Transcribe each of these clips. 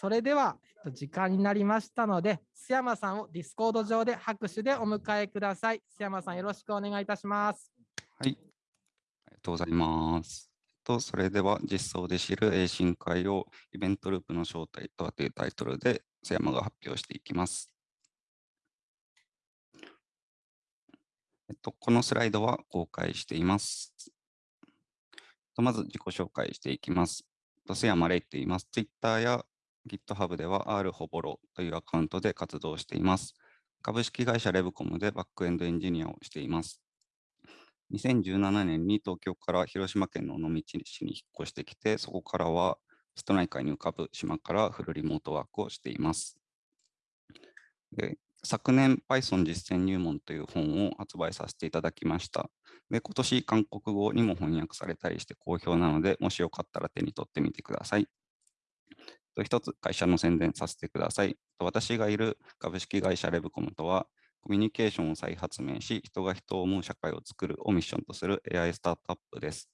それでは、えっと、時間になりましたので、須山さんをディスコード上で拍手でお迎えください。須山さん、よろしくお願いいたします。はい、ありがとうございます。とそれでは実装で知る A 深海をイベントループの正体とはというタイトルで須山が発表していきます。えっと、このスライドは公開しています。とまず自己紹介していきます。と須山レイと言います。Twitter や GitHub では R ほぼろというアカウントで活動しています。株式会社レブコムでバックエンドエンジニアをしています。2017年に東京から広島県の尾道市に引っ越してきて、そこからは瀬戸内海に浮かぶ島からフルリモートワークをしています。で昨年 Python 実践入門という本を発売させていただきました。で今年韓国語にも翻訳されたりして好評なので、もしよかったら手に取ってみてください。と一つ会社の宣伝させてください。と私がいる株式会社レブコムとは、コミュニケーションを再発明し、人が人を思う社会を作るをミッションとする AI スタートアップです。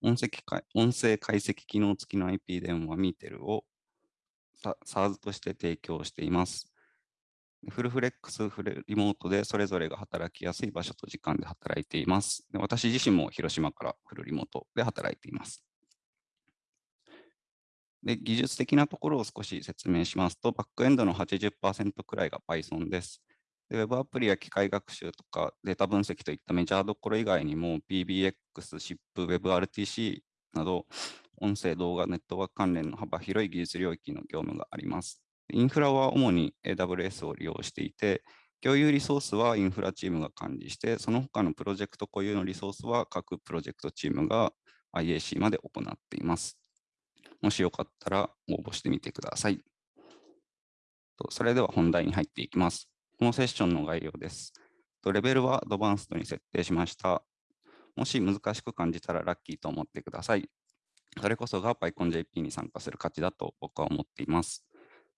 音声解音声解析機能付きの IP 電話ミーテルを SARS として提供しています。フルフレックス、フレリモートでそれぞれが働きやすい場所と時間で働いています。私自身も広島からフルリモートで働いています。で技術的なところを少し説明しますと、バックエンドの80%くらいが Python です。で Web アプリや機械学習とかデータ分析といったメジャーどころ以外にも PBX、SIP、WebRTC など音声、動画、ネットワーク関連の幅広い技術領域の業務があります。インフラは主に AWS を利用していて、共有リソースはインフラチームが管理して、その他のプロジェクト固有のリソースは各プロジェクトチームが IAC まで行っています。もしよかったら応募してみてください。それでは本題に入っていきます。このセッションの概要です。レベルはアドバンストに設定しました。もし難しく感じたらラッキーと思ってください。それこそが PyConJP に参加する価値だと僕は思っています。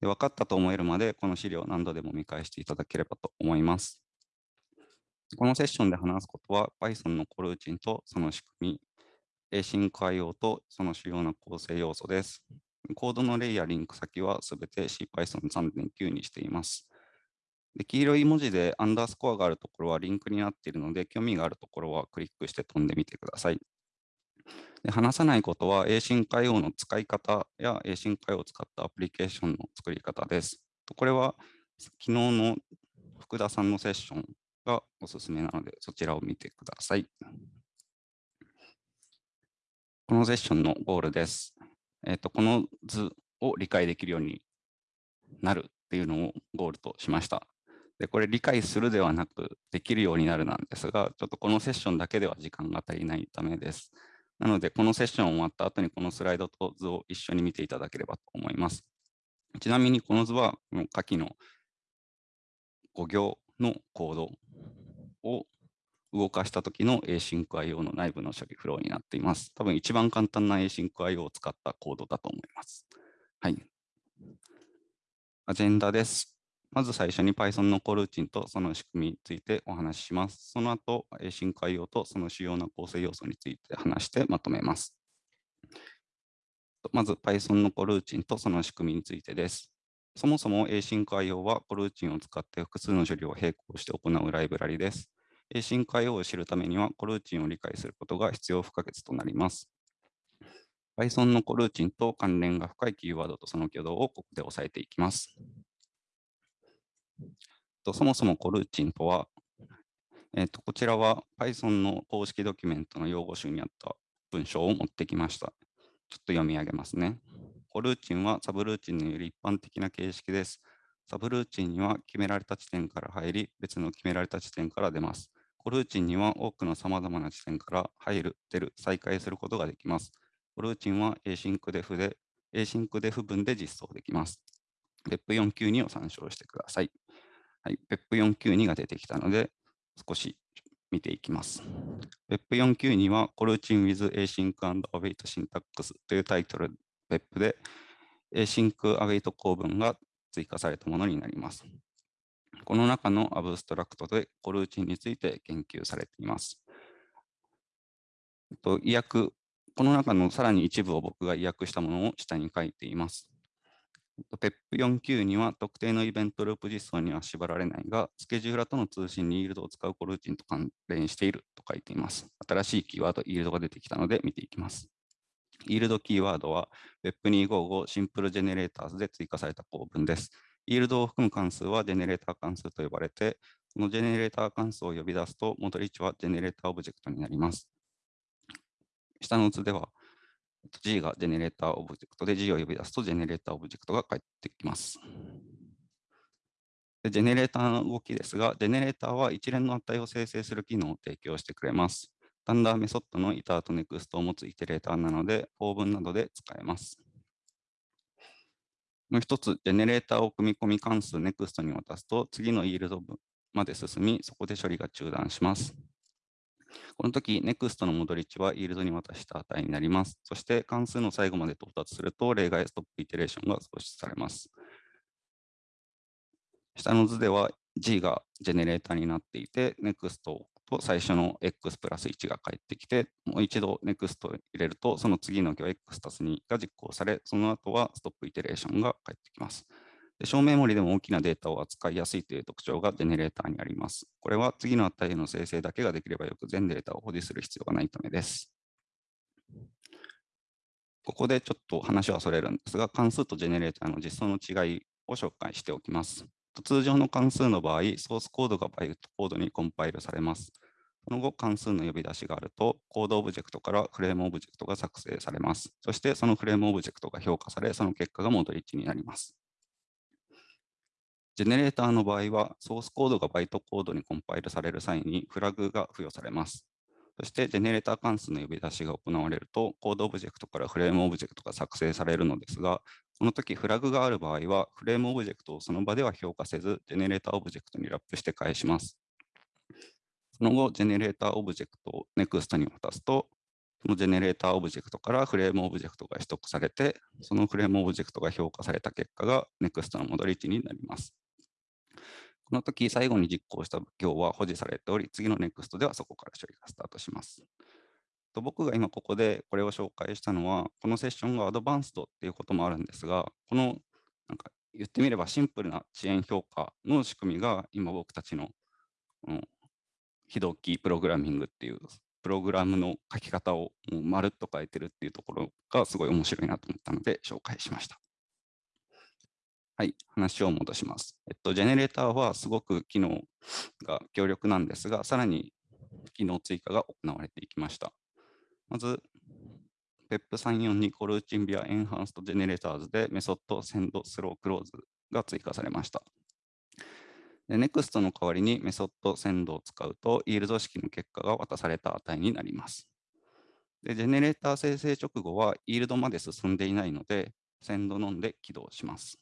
で分かったと思えるまで、この資料を何度でも見返していただければと思います。このセッションで話すことは Python のコルーチンとその仕組み、Async IO とその主要な構成要素です。コードのレイヤ、リンク先はすべて CPython3.9 にしています。で黄色い文字でアンダースコアがあるところはリンクになっているので、興味があるところはクリックして飛んでみてください。で話さないことは Async IO の使い方や Async IO を使ったアプリケーションの作り方です。これは昨日の福田さんのセッションがおすすめなので、そちらを見てください。このセッションのゴールです。えーと、この図を理解できるようになるっていうのをゴールとしました。で、これ理解するではなく、できるようになるなんですが、ちょっとこのセッションだけでは時間が足りないためです。なので、このセッション終わった後にこのスライドと図を一緒に見ていただければと思います。ちなみにこの図は、下記の5行のコードを動かした時の Async IO の内部の処理フローになっています。多分一番簡単な Async IO を使ったコードだと思います。はい。アジェンダです。まず最初に Python のコルーチンとその仕組みについてお話しします。その後、Async IO とその主要な構成要素について話してまとめます。まず Python のコルーチンとその仕組みについてです。そもそも Async IO はコルーチンを使って複数の処理を並行して行うライブラリです。Async IO を知るためにはコルーチンを理解することが必要不可欠となります。Python のコルーチンと関連が深いキーワードとその挙動をここで押さえていきます。そもそもコルーチンとは、えー、とこちらは Python の公式ドキュメントの用語集にあった文章を持ってきました。ちょっと読み上げますね。コルーチンはサブルーチンのより一般的な形式です。サブルーチンには決められた地点から入り、別の決められた地点から出ます。コルーチンには多くのさまざまな地点から入る、出る、再開することができます。コルーチンは Async def で、Async def 文で実装できます。PEP492 を参照してください。はい、PEP492 が出てきたので、少し見ていきます。PEP492 は Coroutine with Async and Await Syntax というタイトル PEP で Async Await 構文が追加されたものになります。この中のアブストラクトでコルーチンについて研究されています。と意訳、この中のさらに一部を僕が意訳したものを下に書いています。PEP49 には特定のイベントループ実装には縛られないが、スケジューラーとの通信にイールドを使うコルーチンと関連していると書いています。新しいキーワード、イールドが出てきたので見ていきます。yield キーワードは PEP255 Simple Generators で追加された構文です。 yield を含む関数はジェネレーター関数と呼ばれて、このジェネレーター関数を呼び出すと、戻り値はジェネレーターオブジェクトになります。下の図では、G がジェネレーターオブジェクトで G を呼び出すとジェネレーターオブジェクトが返ってきます。でジェネレーターの動きですが、ジェネレーターは一連の値を生成する機能を提供してくれます。タンダーメソッドのイターとネクストを持つイテレーターなので、法文などで使えます。もう一つ、ジェネレーターを組み込み関数 NEXT に渡すと、次のイールドまで進み、そこで処理が中断します。この時、NEXT の戻り値はイールドに渡した値になります。そして関数の最後まで到達すると、例外ストップイテレーションが創出されます。下の図では G がジェネレーターになっていて、NEXT をと最初の X プラス1が返ってきて、もう一度 NEXT 入れると、その次の行 X 足す2が実行され、その後はストップイテレーションが返ってきます。で小メモリでも大きなデータを扱いやすいという特徴がジェネレーターにあります。これは次の値への生成だけができればよく全データを保持する必要がないためです。ここでちょっと話はそれるんですが、関数とジェネレーターの実装の違いを紹介しておきます。通常の関数の場合、ソースコードがバイトコードにコンパイルされます。その後、関数の呼び出しがあると、コードオブジェクトからフレームオブジェクトが作成されます。そして、そのフレームオブジェクトが評価され、その結果が戻り値になります。ジェネレーターの場合は、ソースコードがバイトコードにコンパイルされる際にフラグが付与されます。そして、ジェネレーター関数の呼び出しが行われると、コードオブジェクトからフレームオブジェクトが作成されるのですが、その時フラグがある場合は、フレームオブジェクトをその場では評価せず、ジェネレーターオブジェクトにラップして返します。その後、ジェネレーターオブジェクトを NEXT に渡すと、そのジェネレーターオブジェクトからフレームオブジェクトが取得されて、そのフレームオブジェクトが評価された結果が NEXT の戻り値になります。この時、最後に実行した行は保持されており、次の NEXT ではそこから処理がスタートします。と僕が今ここでこれを紹介したのは、このセッションがアドバンストっていうこともあるんですが、このなんか言ってみればシンプルな遅延評価の仕組みが今僕たちのこの非同期プログラミングっていうプログラムの書き方をもうまるっと書いてるっていうところがすごい面白いなと思ったので紹介しました。はい、話を戻します。えっと、ジェネレーターはすごく機能が強力なんですが、さらに機能追加が行われていきました。まず、PEP342 コルーチンビアエンハンストジェネレーターズでメソッドセンドスロークローズが追加されました。で NEXT の代わりにメソッドセンドを使うと、イールド式の結果が渡された値になります。でジェネレーター生成直後はイールドまで進んでいないので、センドノンで起動します。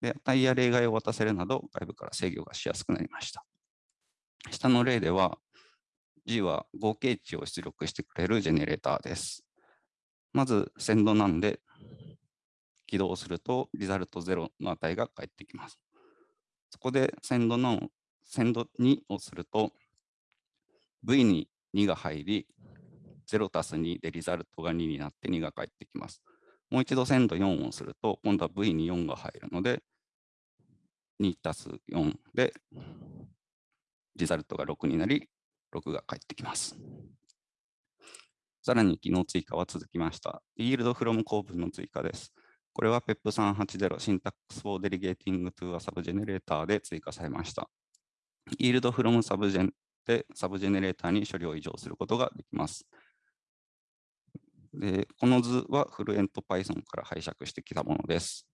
で、値や例外を渡せるなど、外部から制御がしやすくなりました。下の例では、G は合計値を出力してくれるジェネレーターです。まず、センドなんで、起動すると、リザルト0の値が返ってきます。そこで、センドの、センド2をすると、V に2が入り、0たす2でリザルトが2になって2が返ってきます。もう一度センド4をすると、今度は V に4が入るので、2たす4で、リザルトが6になり、6が返ってきます。さらに機能追加は続きました。Yield from 構文の追加です。これは PEP380 Syntax for Delegating to a Subgenerator で追加されました。Yield from Subgen でサブジェネレーターに処理を異常することができます。でこの図はフルエント Python から拝借してきたものです。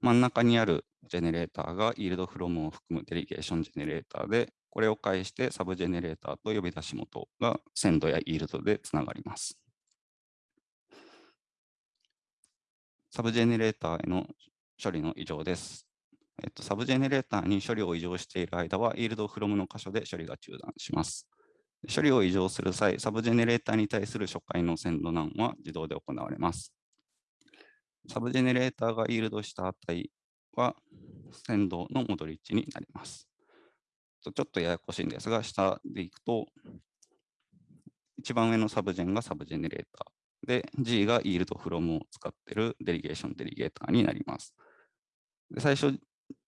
真ん中にあるジェネレーターが yield from を含むデリゲーションジェネレーターで、これを介してサブジェネレーターと呼び出し元が send や yield でつながります。サブジェネレーターへの処理の委譲です。えっと、サブジェネレーターに処理を委譲している間は、yield from の箇所で処理が中断します。処理を委譲する際、サブジェネレーターに対する初回の send None は自動で行われます。サブジェネレーターが yield した値は、 send の戻り値になります。とちょっとややこしいんですが、下でいくと、一番上の subgen がサブジェネレーターで、G が yield from を使っているデリゲーションデリゲーターになります。で最初、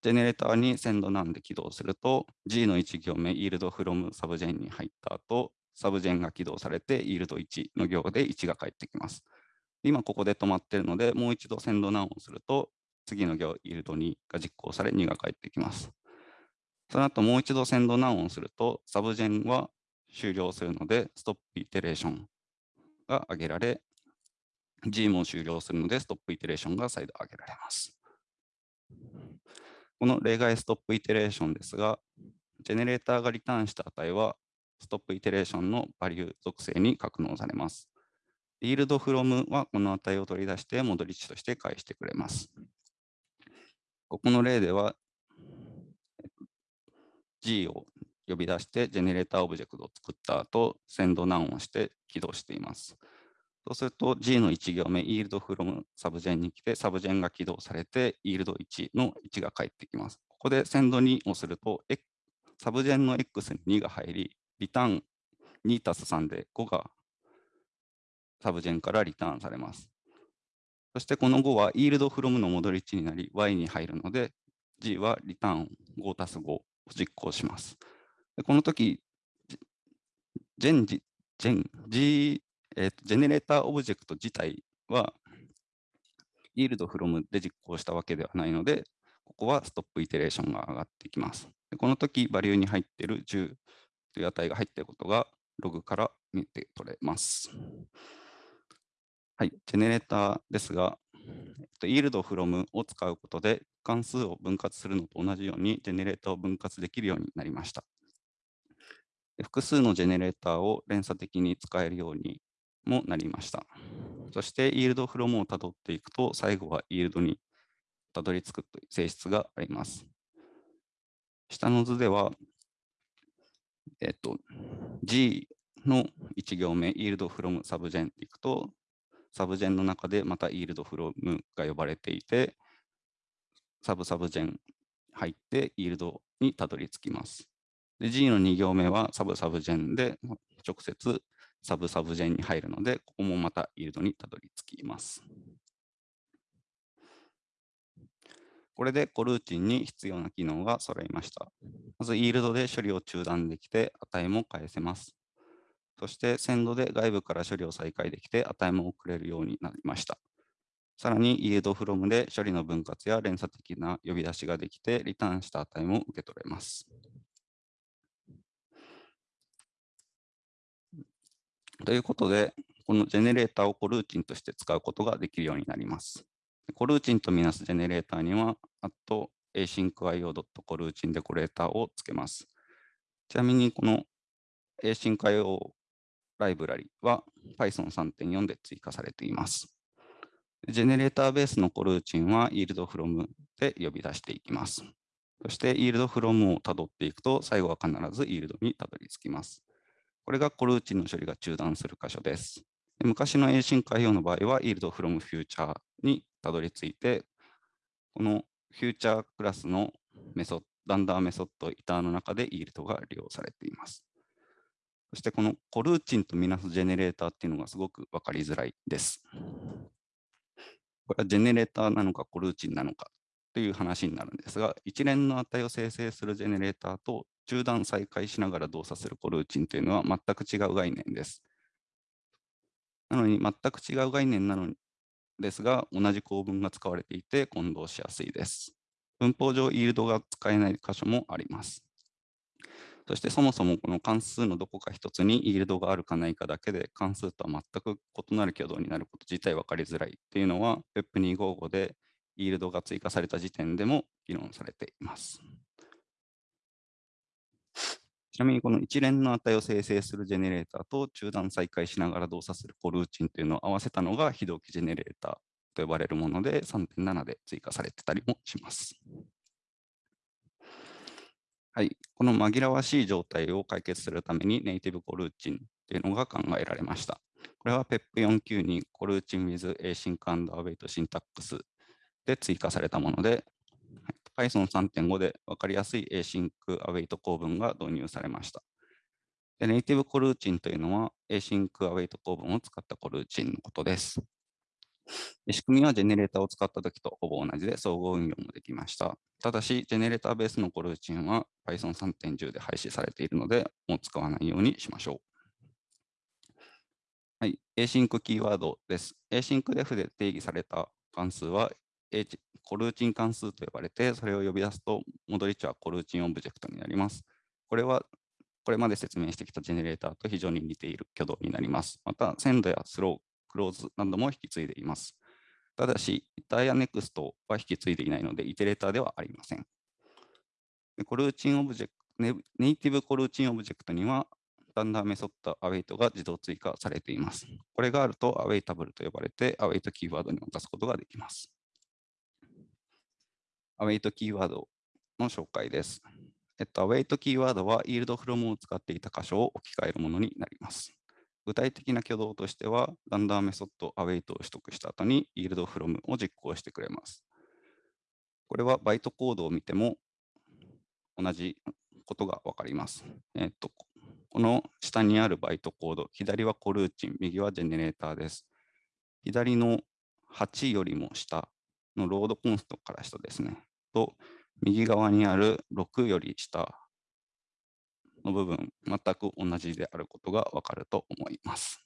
ジェネレーターに send None で起動すると、G の1行目、yield from subgen に入った後、 subgen が起動されて、yield 1の行で1が返ってきます。今ここで止まっているので、もう一度センドナウンをすると、次の行、yield 2が実行され、2が返ってきます。その後、もう一度センドナウンをすると、サブジェンは終了するので、ストップイテレーションが挙げられ、G も終了するので、ストップイテレーションが再度挙げられます。この例外ストップイテレーションですが、ジェネレーターがリターンした値は、ストップイテレーションのバリュー属性に格納されます。yield from はこの値を取り出して戻り値として返してくれます。ここの例では、G を呼び出してジェネレーターオブジェクトを作った後、 send None をして起動しています。そうすると G の1行目、yield from subgen に来て、 subgen が起動されて、yield 1の1が返ってきます。ここで send 2をすると、 subgen の X に2が入り、リターン2たす3で5が subgen からリターンされます。そしてこの5は yield from の戻り値になり、y に入るので、G はリターン5たす5実行します。この時、ジェン、ジ、ジェン、G、えー、ジェネレーターオブジェクト自体は、yield from で実行したわけではないので、ここは StopIteration が上がってきます。でこの時、 value に入っている10という値が入っていることが、ログから見て取れます。はい、ジェネレーターですが、yield from を使うことで関数を分割するのと同じようにジェネレーターを分割できるようになりました。複数のジェネレーターを連鎖的に使えるようにもなりました。そして、イールドフロムをたどっていくと、最後はイールドにたどり着くという性質があります。下の図では、えっと、G の1行目、 yield from subgen っていくと、 subgen の中でまた yield from が呼ばれていて、 subsubgen 入って yield にたどり着きます。で G の2行目は subsubgen で直接 subsubgen に入るので、ここもまた yield にたどり着きます。これでコルーチンに必要な機能が揃いました。まず、イールドで処理を中断できて、値も返せます。そして、センドで外部から処理を再開できて、値も送れるようになりました。さらに、イードフロムで処理の分割や連鎖的な呼び出しができて、リターンした値も受け取れます。ということで、このジェネレーターをコルーチンとして使うことができるようになります。コルーチンとみなすジェネレーターには、あと asyncio.co ルーチンデコレーターをつけます。ちなみに、この asyncio ライブラリは Python 3.4で追加されています。ジェネレーターベースのコルーチンは yield from で呼び出していきます。そして yield from をたどっていくと、最後は必ず yield にたどり着きます。これがコルーチンの処理が中断する箇所です。昔の async 開用の場合は yield from future にたどり着いて、このフューチャークラスのメソッド、ランダーメソッド、イターの中で yield が利用されています。そしてこのコルーチンとみなすジェネレーターっていうのがすごく分かりづらいです。これはジェネレーターなのかコルーチンなのかという話になるんですが、一連の値を生成するジェネレーターと中断再開しながら動作するコルーチンというのは全く違う概念です。なのに全く違う概念なのですが、同じ構文が使われていて混同しやすいです。文法上、イールドが使えない箇所もあります。そしてそもそもこの関数のどこか一つにイールドがあるかないかだけで関数とは全く異なる挙動になること自体分かりづらいというのは Web255 でイールドが追加された時点でも議論されています。ちなみにこの一連の値を生成するジェネレーターと中断再開しながら動作するコルーチンというのを合わせたのが非同期ジェネレーターと呼ばれるもので3.7で追加されてたりもします。はい、この紛らわしい状態を解決するためにネイティブコルーチンというのが考えられました。これは PEP49 にコルーチン with async and await syntax で追加されたもので、Python 3.5で分かりやすい async await 構文が導入されました。でネイティブコルーチンというのは async await 構文を使ったコルーチンのことです。仕組みはジェネレーターを使ったときとほぼ同じで総合運用もできました。ただし、ジェネレーターベースのコルーチンは Python3.10 で廃止されているので、もう使わないようにしましょう。はい、async キーワードです。asyncdef で定義された関数はコルーチン関数と呼ばれて、それを呼び出すと、戻り値はコルーチンオブジェクトになります。これはこれまで説明してきたジェネレーターと非常に似ている挙動になります。また、 send や throw、close なども引き継いでいます。ただし、 dunder iter や next は引き継いでいないので、イテレーターではありません。コルーチンオブジェクトネイティブコルーチンオブジェクトには、 dunder メソッド await が自動追加されています。これがあると、アウェイタブルと呼ばれて、アウェイトキーワードに渡すことができます。アウェイトキーワードの紹介です。えっと、アウェイトキーワードは、イールドフロムを使っていた箇所を置き換えるものになります。具体的な挙動としては、ランダーメソッドアウェイトを取得した後に、イールドフロムを実行してくれます。これはバイトコードを見ても同じことがわかります。えっと、この下にあるバイトコード、左はコルーチン、右はジェネレーターです。左の8よりも下のロードコンストから下ですね。と、右側にある6より下の部分、全く同じであることがわかると思います。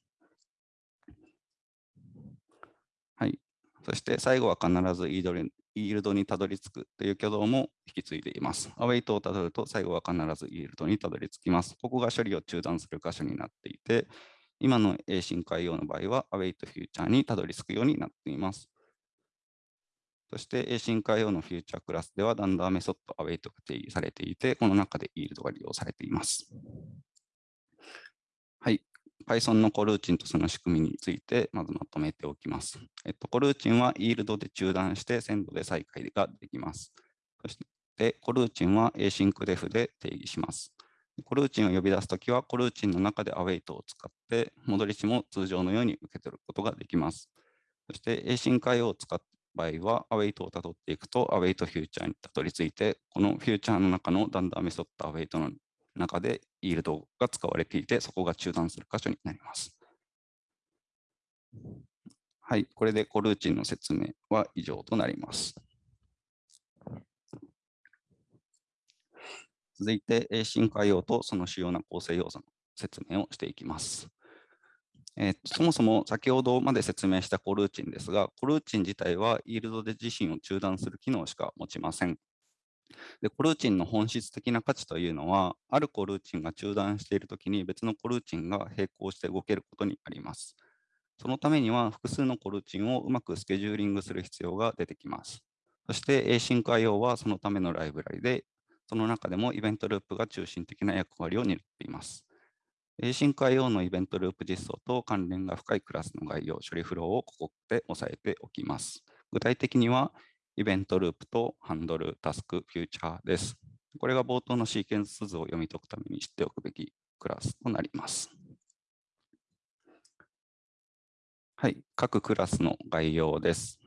はい。そして最後は必ずイールドにたどり着くという挙動も引き継いでいます。アウェイトをたどると最後は必ずイールドにたどり着きます。ここが処理を中断する箇所になっていて、今の A 進海用の場合はアウェイトフューチャーにたどり着くようになっています。そして、A 進化用のフューチャークラスでは、ダンダーメソッドアウェイトが定義されていて、この中でイールドが利用されています。はい。Python のコルーチンとその仕組みについて、まずまとめておきます。えっと、コルーチンはイールドで中断して、鮮度で再開ができます。そして、コルーチンは async-def で定義します。コルーチンを呼び出すときは、コルーチンの中でアウェイトを使って、戻り値も通常のように受け取ることができます。そして、async IO を使って場合は、アウェイトをたどっていくと、アウェイトフューチャーにたどり着いて、このフューチャーの中のダンダーメソッドアウェイトの中でイールドが使われていて、そこが中断する箇所になります。はい、これでコルーチンの説明は以上となります。続いて、進化用とその主要な構成要素の説明をしていきます。えー、そもそも先ほどまで説明したコルーチンですが、コルーチン自体はイールドで自身を中断する機能しか持ちません。でコルーチンの本質的な価値というのは、あるコルーチンが中断しているときに別のコルーチンが並行して動けることにあります。そのためには複数のコルーチンをうまくスケジューリングする必要が出てきます。そして Async IO はそのためのライブラリで、その中でもイベントループが中心的な役割を担っています。深海用のイベントループ実装と関連が深いクラスの概要、処理フローをここで押さえておきます。具体的には、イベントループとハンドル、タスク、フューチャーです。これが冒頭のシーケンス図を読み解くために知っておくべきクラスとなります。はい、各クラスの概要です。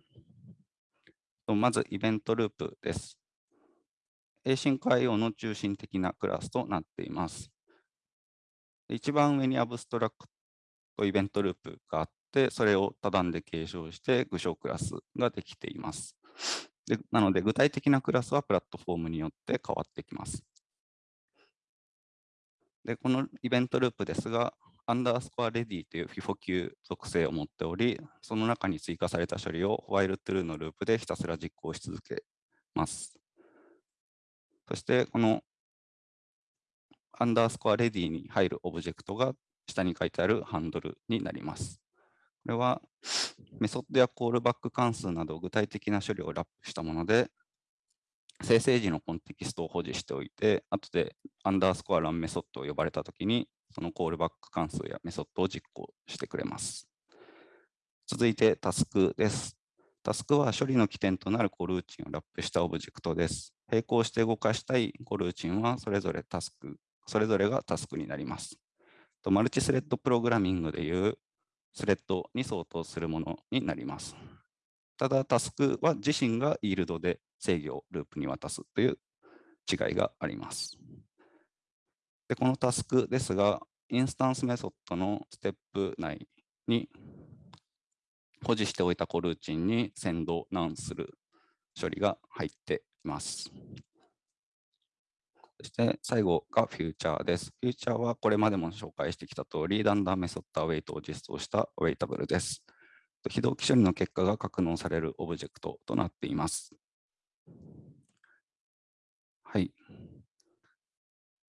まず、イベントループです。深海用の中心的なクラスとなっています。一番上にアブストラクトイベントループがあって、それを多段で継承して具象クラスができています。でなので、具体的なクラスはプラットフォームによって変わってきます。で、このイベントループですが、アンダースコアレディという FIFO 級属性を持っており、その中に追加された処理をホワイルトゥルーのループでひたすら実行し続けます。そして、このアンダースコアレディに入るオブジェクトが下に書いてあるハンドルになります。これはメソッドやコールバック関数など具体的な処理をラップしたもので、生成時のコンテキストを保持しておいて、後でアンダースコア run メソッドを呼ばれたときに、そのコールバック関数やメソッドを実行してくれます。続いてタスクです。タスクは処理の起点となるコルーチンをラップしたオブジェクトです。並行して動かしたいコルーチンはそれぞれタスクそれぞれがタスクになります。マルチスレッドプログラミングでいうスレッドに相当するものになります。ただ、タスクは自身が yield で制御をループに渡すという違いがあります。でこのタスクですが、インスタンスメソッドのステップ内に保持しておいたコルーチンに send None する処理が入っています。そして最後がフューチャーです。フューチャーはこれまでも紹介してきた通り、 dunder メソッド await を実装した awaitable です。非同期処理の結果が格納されるオブジェクトとなっています。はい。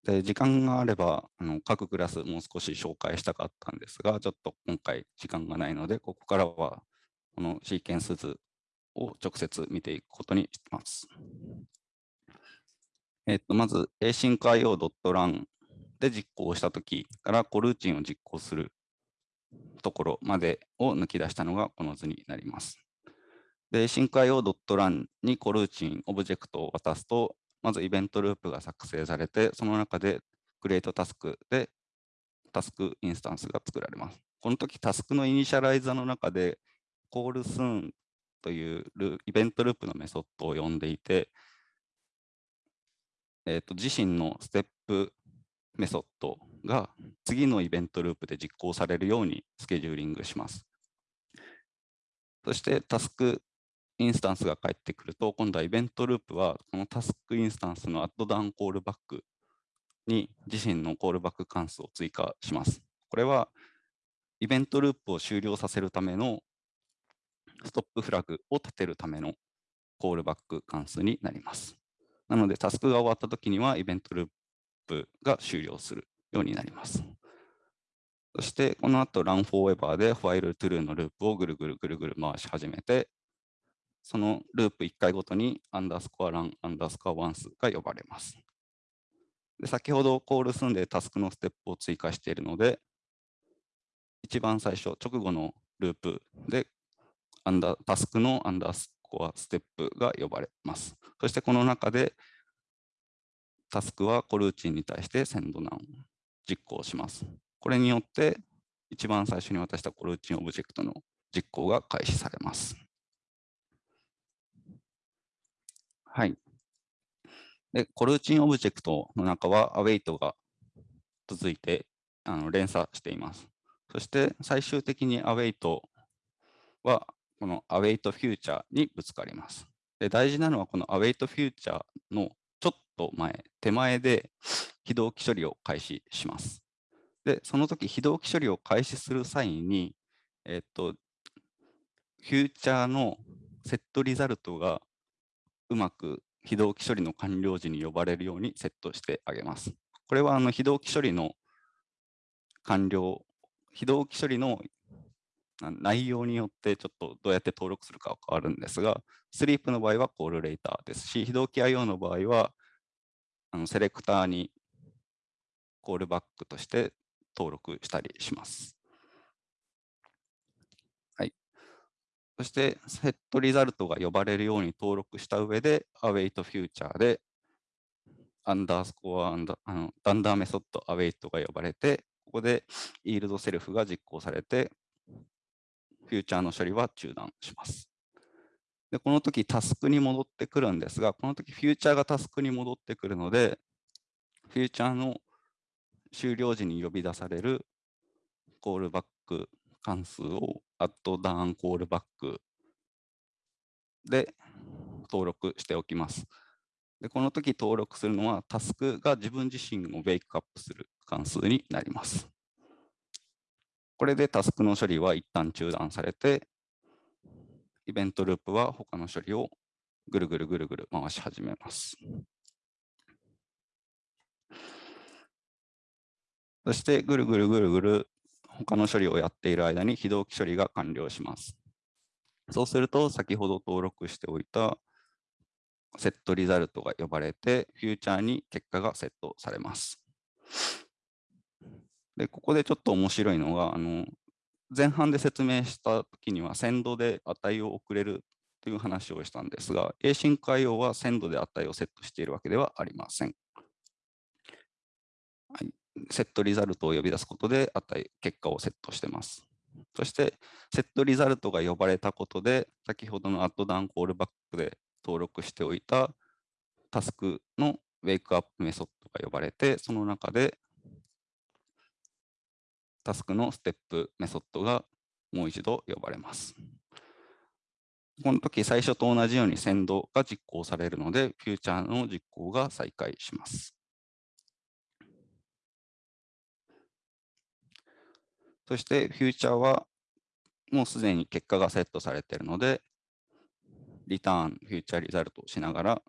で時間があればあの、各クラスもう少し紹介したかったんですが、ちょっと今回時間がないので、ここからはこのシーケンス図を直接見ていくことにします。えっと、まず asyncio.run で実行したときからコルーチンを実行するところまでを抜き出したのがこの図になります。で、asyncio.run にコルーチンオブジェクトを渡すと、まずイベントループが作成されて、その中で create タスクでタスクインスタンスが作られます。この時タスクのイニシャライザーの中で call soon というイベントループのメソッドを呼んでいて、えーと、自身のステップメソッドが次のイベントループで実行されるようにスケジューリングします。そしてタスクインスタンスが返ってくると、今度はイベントループはこのタスクインスタンスのアットダウンコールバックに自身のコールバック関数を追加します。これはイベントループを終了させるためのストップフラグを立てるためのコールバック関数になります。なので、タスクが終わったときには、イベントループが終了するようになります。そして、この後、runForever で while true のループをぐるぐるぐるぐる回し始めて、そのループ1回ごとにアンダースコアラン、アンダースコアワンスが呼ばれます。で先ほどコール済んでタスクのステップを追加しているので、一番最初、直後のループでアンダータスクのアンダースコアステップが呼ばれます。そしてこの中でタスクはコルーチンに対して send None を実行します。これによって一番最初に渡したコルーチンオブジェクトの実行が開始されます。はい。で、コルーチンオブジェクトの中は await が続いてあの連鎖しています。そして最終的にアウェイトはこの await future にぶつかります。で大事なのはこの await future のちょっと前、手前で 非同期処理を開始します。で、その時非同期処理を開始する際に、えっと、フューチャーのセットリザルトがうまく非同期処理の完了時に呼ばれるようにセットしてあげます。これはあの非同期処理の完了、非同期処理の内容によってちょっとどうやって登録するかは変わるんですが、スリープの場合はコールレーターですし、非同期 IO の場合はあのセレクターにコールバックとして登録したりします。はい。そして、セットリザルトが呼ばれるように登録した上で、await future でアンダースコアアンダあのダンダーメソッド await が呼ばれて、ここで yield self が実行されて、フューチャーの処理は中断します。で、この時タスクに戻ってくるんですが、この時フューチャーがタスクに戻ってくるので、フューチャーの終了時に呼び出されるコールバック関数をアットダウンコールバックで登録しておきます。で、この時登録するのはタスクが自分自身をウェイクアップする関数になります。これでタスクの処理は一旦中断されて、イベントループは他の処理をぐるぐるぐるぐる回し始めます。そしてぐるぐるぐるぐる他の処理をやっている間に非同期処理が完了します。そうすると先ほど登録しておいたセットリザルトが呼ばれて、フューチャーに結果がセットされます。で、ここでちょっと面白いのが、あの前半で説明したときには、センドで値を送れるという話をしたんですが、async IO はセンドで値をセットしているわけではありません。はい、セットリザルトを呼び出すことで値、結果をセットしてます。そして、セットリザルトが呼ばれたことで、先ほどのアットダウンコールバックで登録しておいたタスクのウェイクアップメソッドが呼ばれて、その中でタスクのステップメソッドがもう一度呼ばれます。この時最初と同じように先導が実行されるので、フューチャーの実行が再開します。そしてフューチャーはもうすでに結果がセットされているので、リターン、フューチャーリザルトをしながら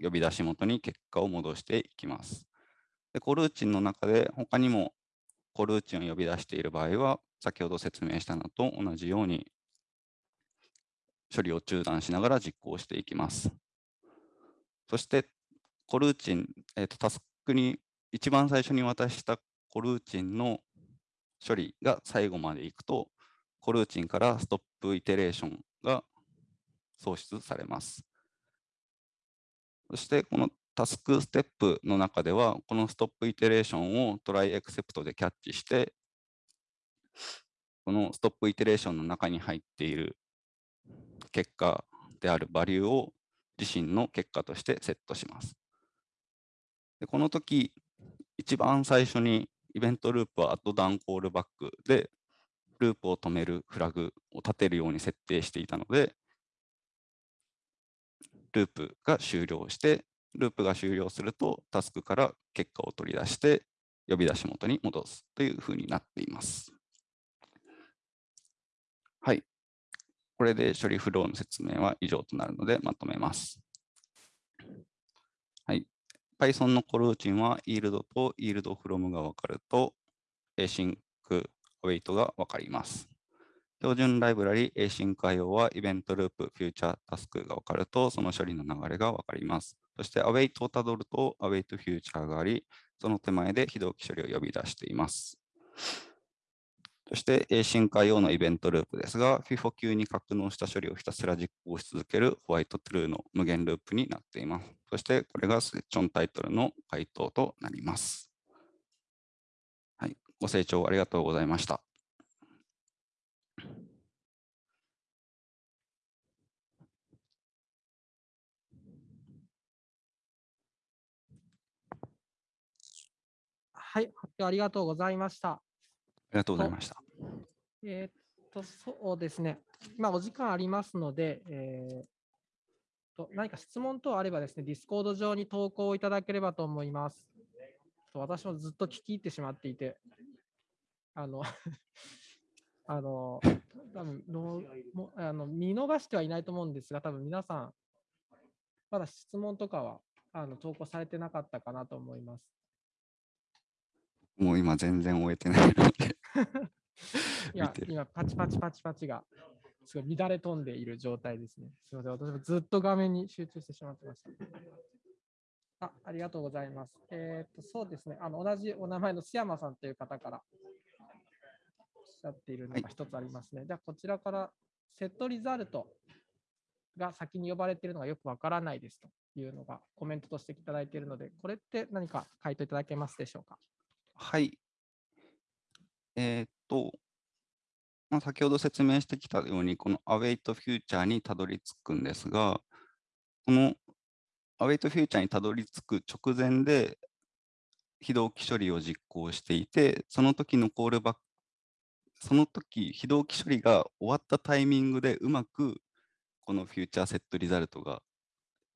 呼び出し元に結果を戻していきます。でコルーチンの中で他にもコルーチンを呼び出している場合は、先ほど説明したのと同じように処理を中断しながら実行していきます。そして、コルーチン、えーと、タスクに一番最初に渡したコルーチンの処理が最後までいくと、コルーチンからストップイテレーションが創出されます。そして、このタスクステップの中では、このストップイテレーションをトライエクセプトでキャッチして、このストップイテレーションの中に入っている結果であるバリューを自身の結果としてセットします。でこの時、一番最初にイベントループはアットダウンコールバックで、ループを止めるフラグを立てるように設定していたので、ループが終了して、ループが終了すると、タスクから結果を取り出して、呼び出し元に戻すというふうになっています。はい。これで処理フローの説明は以上となるのでまとめます。はい。Python のコルーチンは yield と yield from が分かると async await が分かります。標準ライブラリ async IO はイベントループ、フューチャー、タスクが分かると、その処理の流れが分かります。そして await をたどると await フューチャーがあり、その手前で非同期処理を呼び出しています。そして async IO のイベントループですが、FIFO 級に格納した処理をひたすら実行し続けるホワイトトゥルーの無限ループになっています。そしてこれがセッションタイトルの回答となります。はい、ご清聴ありがとうございました。はい、発表ありがとうございました。ありがとうございました。えー、っと、そうですね。まあ、お時間ありますので、えー、と何か質問等あればですね、ディスコード上に投稿いただければと思います。私もずっと聞き入ってしまっていて、あの あの、多分のもあの見逃してはいないと思うんですが、多分皆さん、まだ質問とかはあの投稿されてなかったかなと思います。もう今全然終えてないので いや、今パチパチパチパチがすごい乱れ飛んでいる状態ですね。すみません、私もずっと画面に集中してしまってました。あありがとうございます。えっ、と、そうですね、あの同じお名前の須山さんという方からおっしゃっているのが一つありますね。はい、じゃあ、こちらからセットリザルトが先に呼ばれているのがよくわからないですというのがコメントとしていただいているので、これって何か回答いただけますでしょうか？はい。えーっと、まあ、先ほど説明してきたように、この await future にたどり着くんですが、この await future にたどり着く直前で非同期処理を実行していて、その時のコールバック、その時非同期処理が終わったタイミングでうまくこの Future set result が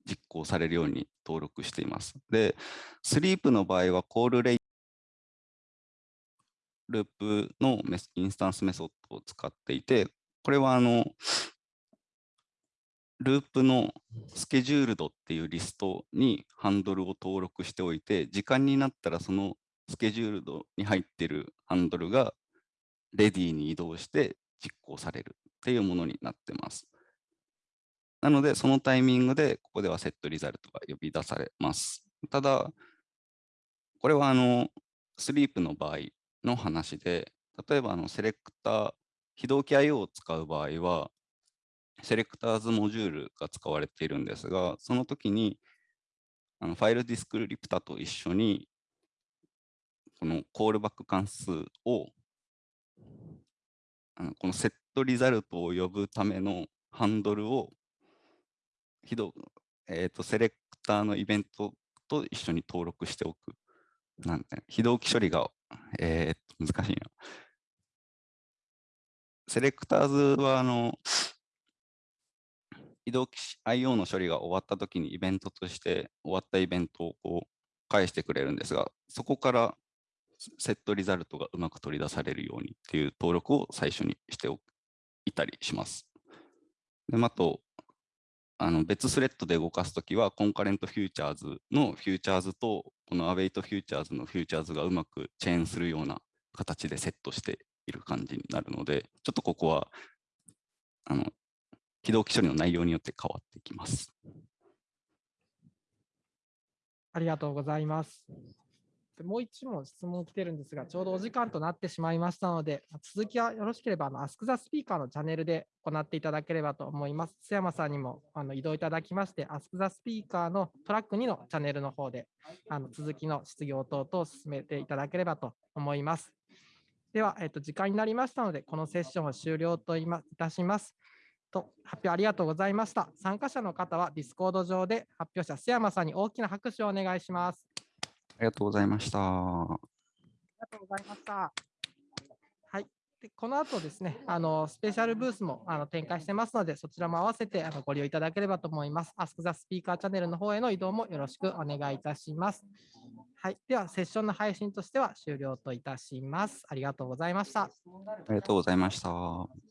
実行されるように登録しています。で、スリープの場合は call later ループのインスタンスメソッドを使っていて、これはあの、ループの scheduled っていうリストにハンドルを登録しておいて、時間になったらそのスケジュールドに入ってるハンドルがレディに移動して実行されるっていうものになってます。なので、そのタイミングでここではセットリザルトが呼び出されます。ただ、これはあの、スリープの場合の話で、例えばあのセレクター、非同期 IO を使う場合は、セレクターズモジュールが使われているんですが、その時にあのファイルディスクリプタと一緒に、このコールバック関数を、あのこのセットリザルトを呼ぶためのハンドルを、非同えーと、セレクターのイベントと一緒に登録しておく。なんて非同期処理が えー、っと、難しいな。セレクターズは、あの、非同期 IO の処理が終わったときにイベントとして終わったイベントをこう返してくれるんですが、そこから set result がうまく取り出されるようにっていう登録を最初にしておいたりします。であと、あの別スレッドで動かすときは、 concurrent futures の futures と、このアウェイトフューチャーズのフューチャーズがうまくチェーンするような形でセットしている感じになるので、ちょっとここはあの起動機処理の内容によって変わっていきます。ありがとうございます。もう一問質問来てるんですが、ちょうどお時間となってしまいましたので、続きはよろしければ、あの Ask the Speaker のチャンネルで行っていただければと思います。須山さんにもあの移動いただきまして、Ask the Speaker のトラック2のチャンネルの方で、あの続きの質疑応答等を進めていただければと思います。では、えっと、時間になりましたので、このセッションを終了といたします。と発表ありがとうございました。参加者の方は Discord 上で発表者須山さんに大きな拍手をお願いします。ありがとうございました。ありがとうございました。はい。でこの後ですね、あのスペシャルブースもあの展開してますので、そちらも合わせてあのご利用いただければと思います。Ask the Speaker チャンネルの方への移動もよろしくお願いいたします。はい。では、セッションの配信としては終了といたします。ありがとうございました。ありがとうございました。